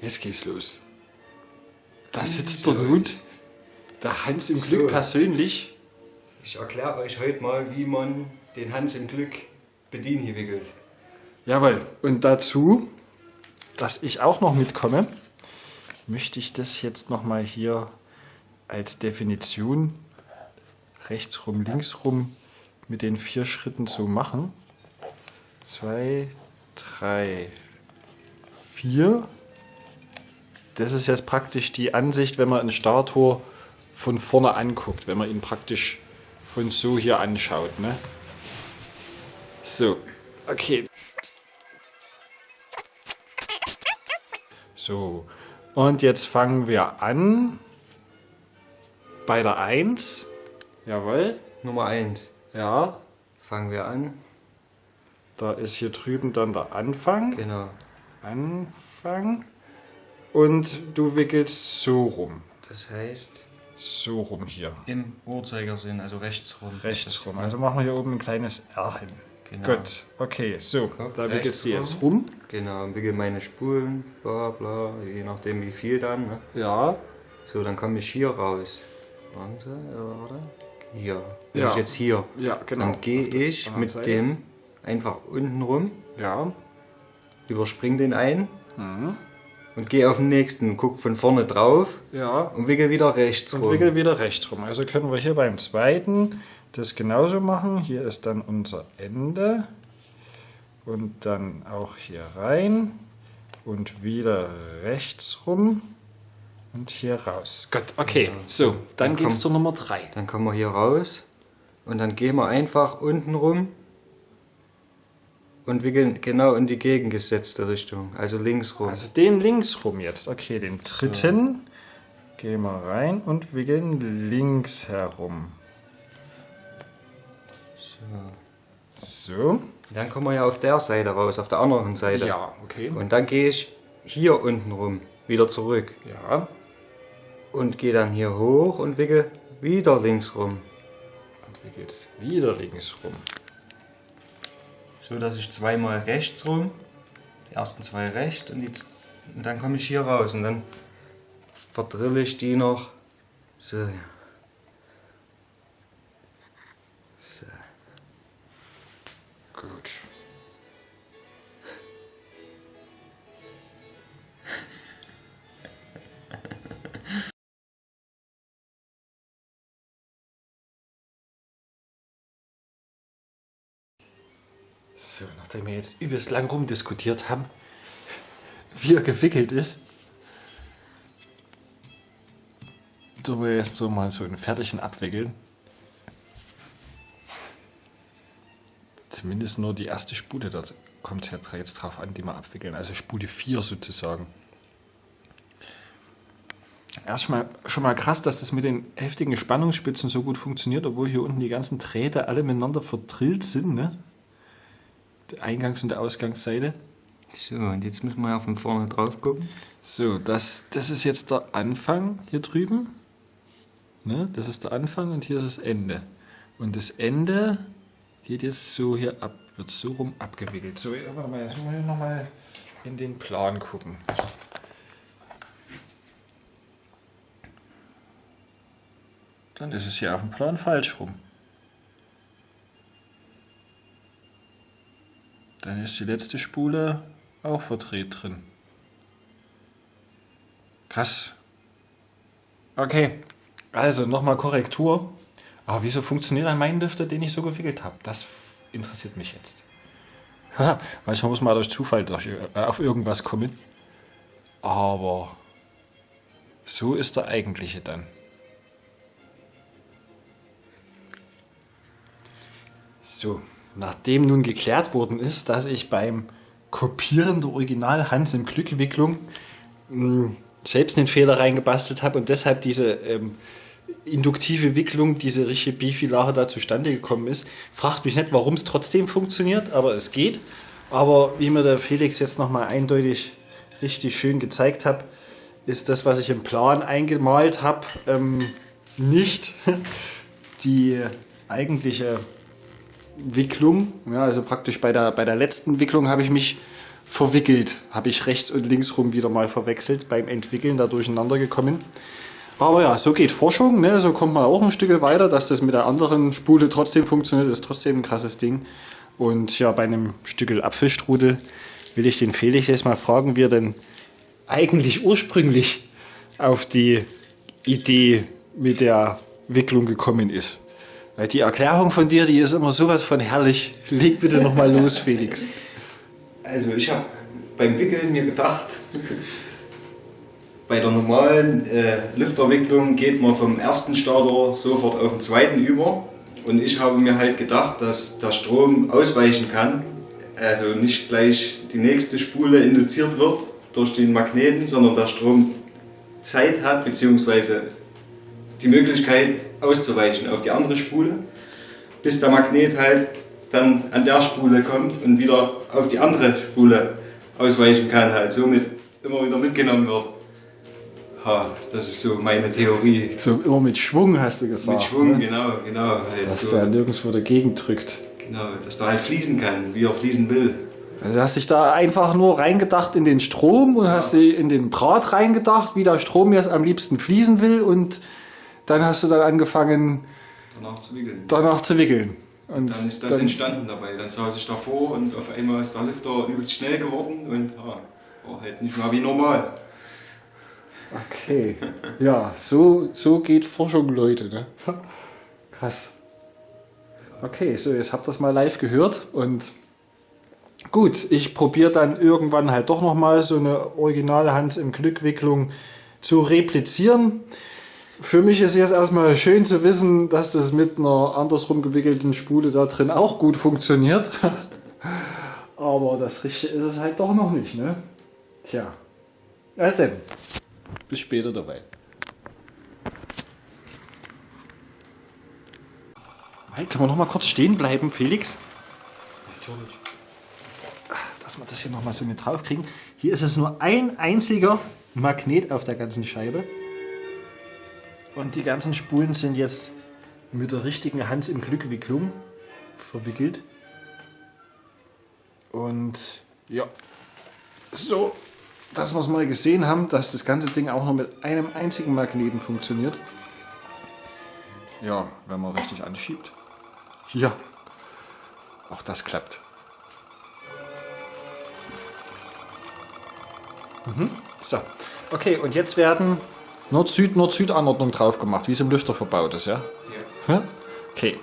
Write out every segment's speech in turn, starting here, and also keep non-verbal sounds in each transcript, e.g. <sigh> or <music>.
Jetzt geht's los. Da sitzt der nun, der Hans im Glück So. persönlich. Ich erkläre euch heute mal, wie man den Hans im Glück Bedien wickelt. Jawohl. Und dazu, dass ich auch noch mitkomme, möchte ich das jetzt nochmal hier als Definition rechts rum, links rum mit den vier Schritten so machen. Zwei, drei, vier. Das ist jetzt praktisch die Ansicht, wenn man ein Starttor von vorne anguckt, wenn man ihn praktisch von so hier anschaut. Ne? So, okay. So, und jetzt fangen wir an bei der 1. Jawohl. Nummer 1. Ja, Fangen wir an. da ist hier drüben dann der Anfang. Genau. Anfang. Und du wickelst so rum. Das heißt So rum hier. im Uhrzeigersinn, also rechts rum. Rechts rum. Also machen wir hier oben ein kleines R hin. Genau. Gut, okay, so. Guck, da wickelst du jetzt rum. Genau, und wickel meine Spulen, bla bla, je nachdem wie viel dann. Ne? Ja, So, dann komme ich hier raus. Warte, warte. Hier. Bin Ja. ich jetzt hier. ja, genau. Dann gehe ich mit Seite. dem einfach unten rum, Ja, überspring den einen Mhm. Und gehe auf den nächsten, guck von vorne drauf ja. und wickel wieder rechts Und rum. wickel wieder rechts rum. Also können wir hier beim zweiten das genauso machen. Hier ist dann unser Ende. Und dann auch hier rein. Und wieder rechts rum. Und hier raus. Gut, okay. So, dann Dann geht's komm. zur Nummer 3. Dann kommen wir hier raus und dann gehen wir einfach unten rum und wickeln genau in die gegengesetzte Richtung, also links rum. Also den links rum jetzt. Okay, den dritten. Gehen wir rein und wickeln links herum. so. So. Dann kommen wir ja auf der Seite raus, auf der anderen Seite. Ja, okay. Und dann gehe ich hier unten rum, wieder zurück Ja. und gehe dann hier hoch und wickel wieder links rum. Und wickelst wieder links rum. So dass ich zweimal rechts rum, die ersten zwei rechts und, die, und dann komme ich hier raus und dann verdrille ich die noch. So. So. Gut. Nachdem wir jetzt übelst lang rumdiskutiert haben, wie er gewickelt ist, tun wir jetzt so mal so einen fertigen abwickeln. Zumindest nur die erste Spule, da kommt es ja jetzt drauf an, die wir abwickeln. Also Spule 4 sozusagen. Erst schon mal, schon mal krass, dass das mit den heftigen Spannungsspitzen so gut funktioniert, obwohl hier unten die ganzen Drähte alle miteinander verdrillt sind. Ne? Die Eingangs- und der Ausgangsseite. So, und jetzt müssen wir ja von vorne drauf gucken. So, das, das ist jetzt der Anfang hier drüben. Ne? Das ist der Anfang und hier ist das Ende. Und das Ende geht jetzt so hier ab, wird so rum abgewickelt. So, ja, warte mal, jetzt müssen wir nochmal in den Plan gucken. Dann ist es hier auf dem Plan falsch rum. Dann ist die letzte Spule auch verdreht drin. Krass. Okay, also nochmal Korrektur. Aber wieso funktioniert dann mein Lüfter, den ich so gewickelt habe? Das interessiert mich jetzt. <laughs> Manchmal muss man durch Zufall durch, äh, auf irgendwas kommen. Aber so ist der eigentliche dann. So, nachdem nun geklärt worden ist, dass ich beim Kopieren der Original Hans im Glückwicklung mh, selbst einen Fehler reingebastelt habe und deshalb diese ähm, induktive Wicklung, diese richtige Bifilare da zustande gekommen ist. Fragt mich nicht, warum es trotzdem funktioniert, aber es geht. Aber wie mir der Felix jetzt nochmal eindeutig richtig schön gezeigt hat, ist das, was ich im Plan eingemalt habe, ähm, nicht <laughs> die eigentliche Wicklung. Ja, also praktisch bei der, bei der letzten Wicklung habe ich mich verwickelt. Habe ich rechts und links rum wieder mal verwechselt beim Entwickeln, da durcheinander gekommen. Aber ja, so geht Forschung, ne? so kommt man auch ein Stück weiter, dass das mit der anderen Spule trotzdem funktioniert, ist trotzdem ein krasses Ding. Und ja, bei einem Stück Apfelstrudel will ich den Felix jetzt mal fragen, wie er denn eigentlich ursprünglich auf die Idee mit der Wicklung gekommen ist. Weil die Erklärung von dir, die ist immer sowas von herrlich. Leg bitte nochmal los, <laughs> Felix. Also ich habe beim Wickeln mir gedacht, bei der normalen äh, Lüfterwicklung geht man vom ersten Starter sofort auf den zweiten über. Und ich habe mir halt gedacht, dass der Strom ausweichen kann. Also nicht gleich die nächste Spule induziert wird durch den Magneten, sondern der Strom Zeit hat, beziehungsweise die Möglichkeit auszuweichen auf die andere Spule, bis der Magnet halt dann an der Spule kommt und wieder auf die andere Spule ausweichen kann, halt somit immer wieder mitgenommen wird. Ha, das ist so meine Theorie. So immer mit Schwung hast du gesagt. Mit Schwung, ne? genau, genau. Halt Dass so, der nirgendwo dagegen drückt. genau, dass der halt fließen kann, wie er fließen will. Also du hast dich da einfach nur reingedacht in den Strom und hast dich in den Draht reingedacht, wie der Strom jetzt am liebsten fließen will und dann hast du dann angefangen Danach zu wickeln. danach zu wickeln. Und Dann ist das entstanden dabei. Dann saß ich davor und auf einmal ist der Lifter übelst schnell geworden und ja, war halt nicht mal wie normal. Okay. Ja, so, so geht Forschung, Leute. Ne? <laughs> Krass. Okay, so jetzt habt ihr das mal live gehört und gut, ich probiere dann irgendwann halt doch nochmal so eine originale Hans im Glückwicklung zu replizieren. Für mich ist jetzt erstmal schön zu wissen, dass das mit einer andersrum gewickelten Spule da drin auch gut funktioniert. <laughs> Aber das Richtige ist es halt doch noch nicht, ne? Tja. Was denn? Bis später dabei. Hey, können wir noch mal kurz stehen bleiben, Felix? Natürlich. Dass wir das hier noch mal so mit drauf kriegen. Hier ist es nur ein einziger Magnet auf der ganzen Scheibe. Und die ganzen Spulen sind jetzt mit der richtigen Hans im Glückwicklung verwickelt. Und ja, so, dass wir es mal gesehen haben, dass das ganze Ding auch noch mit einem einzigen Magneten funktioniert. Ja, wenn man richtig anschiebt. Hier. Auch das klappt. Mhm. So. Okay, und jetzt werden Nord-Süd, Nord-Süd-Anordnung drauf gemacht, wie es im Lüfter verbaut ist, ja? Ja. Ja? Okay.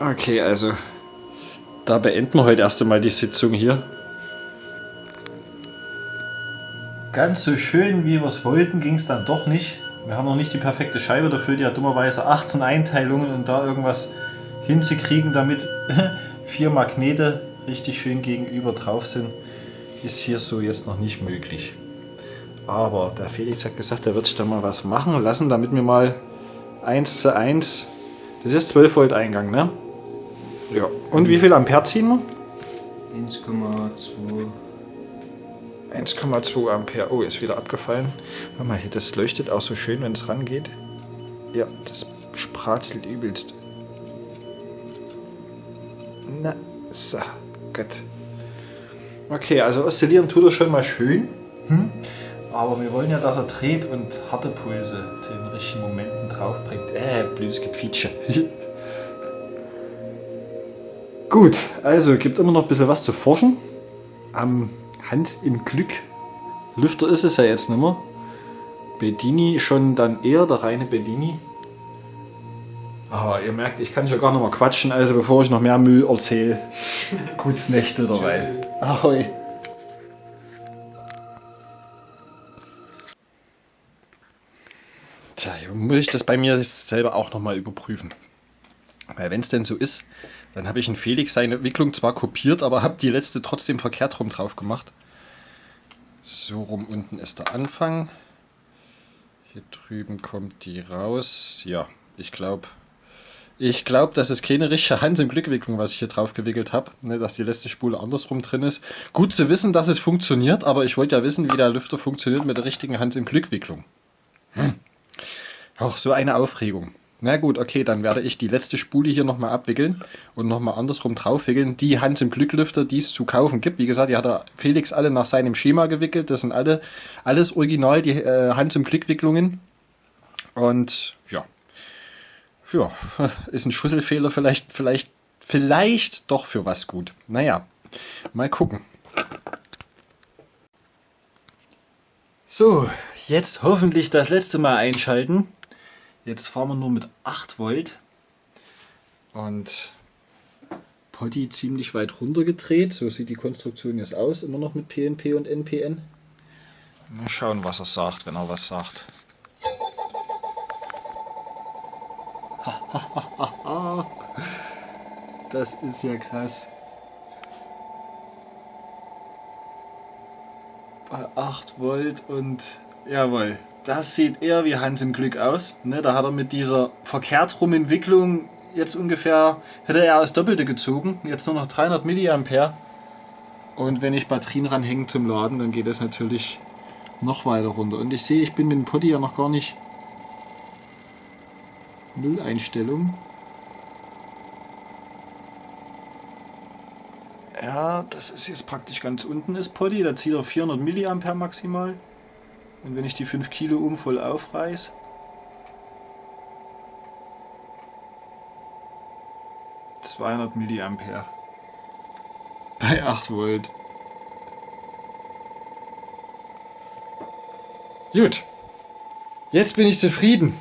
Okay, also da beenden wir heute erst einmal die Sitzung hier. Ganz so schön, wie wir es wollten, ging es dann doch nicht. Wir haben noch nicht die perfekte Scheibe dafür, die hat dummerweise 18 Einteilungen und da irgendwas hinzukriegen, damit <laughs> vier Magnete richtig schön gegenüber drauf sind, ist hier so jetzt noch nicht möglich. Aber der Felix hat gesagt, er wird sich da mal was machen lassen, damit wir mal 1 zu 1, das ist 12 Volt Eingang, ne? Ja. Und wie viel Ampere ziehen wir? 1,2. 1,2 Ampere. Oh, ist wieder abgefallen. Warte mal, hier, das leuchtet auch so schön, wenn es rangeht. Ja, das spratzelt übelst. Na, so, gut. Okay, also oszillieren tut er schon mal schön. Hm? Aber wir wollen ja, dass er dreht und harte Pulse zu den richtigen Momenten draufbringt. Äh, blödes Gequietsche. <laughs> Gut, also gibt immer noch ein bisschen was zu forschen. Am Hans im Glück. Lüfter ist es ja jetzt nicht mehr. Bedini schon dann eher der reine Bedini. Aber ihr merkt, ich kann schon gar nicht mehr quatschen, also bevor ich noch mehr Müll erzähle. <laughs> Gutes Nächte dabei. Ahoi. Tja, muss ich das bei mir selber auch nochmal überprüfen. Weil wenn es denn so ist, dann habe ich in Felix seine Wicklung zwar kopiert, aber habe die letzte trotzdem verkehrt rum drauf gemacht. So rum unten ist der Anfang. Hier drüben kommt die raus. Ja, ich glaube, ich glaube, das ist keine richtige Hans im Glückwicklung, was ich hier drauf gewickelt habe. Ne, dass die letzte Spule andersrum drin ist. Gut zu wissen, dass es funktioniert, aber ich wollte ja wissen, wie der Lüfter funktioniert mit der richtigen Hans im Glückwicklung. Auch so eine Aufregung. Na gut, okay, dann werde ich die letzte Spule hier nochmal abwickeln und nochmal andersrum draufwickeln. Die Hand im Glücklüfter, die es zu kaufen gibt. Wie gesagt, die hat der Felix alle nach seinem Schema gewickelt. Das sind alle alles original, die äh, Hand im Glückwicklungen. Und ja. Ja, <laughs> ist ein Schusselfehler vielleicht, vielleicht, vielleicht doch für was gut. Naja, mal gucken. So, jetzt hoffentlich das letzte Mal einschalten. Jetzt fahren wir nur mit 8 Volt. Und Potty ziemlich weit runter gedreht. So sieht die Konstruktion jetzt aus. Immer noch mit PNP und NPN. Mal schauen, was er sagt, wenn er was sagt. <laughs> das ist ja krass. Bei 8 Volt und jawohl. Das sieht eher wie Hans im Glück aus. Ne, da hat er mit dieser verkehrt rum Entwicklung jetzt ungefähr, hätte er aus Doppelte gezogen. Jetzt nur noch 300 mA. Und wenn ich Batterien ranhänge zum Laden, dann geht das natürlich noch weiter runter. Und ich sehe, ich bin mit dem Potti ja noch gar nicht Null Einstellung. Ja, das ist jetzt praktisch ganz unten ist Potti. Da zieht er 400 mA maximal. Und wenn ich die 5 Kilo um voll aufreiß, ...200 Milliampere. Bei 8 Volt. Gut. Jetzt bin ich zufrieden.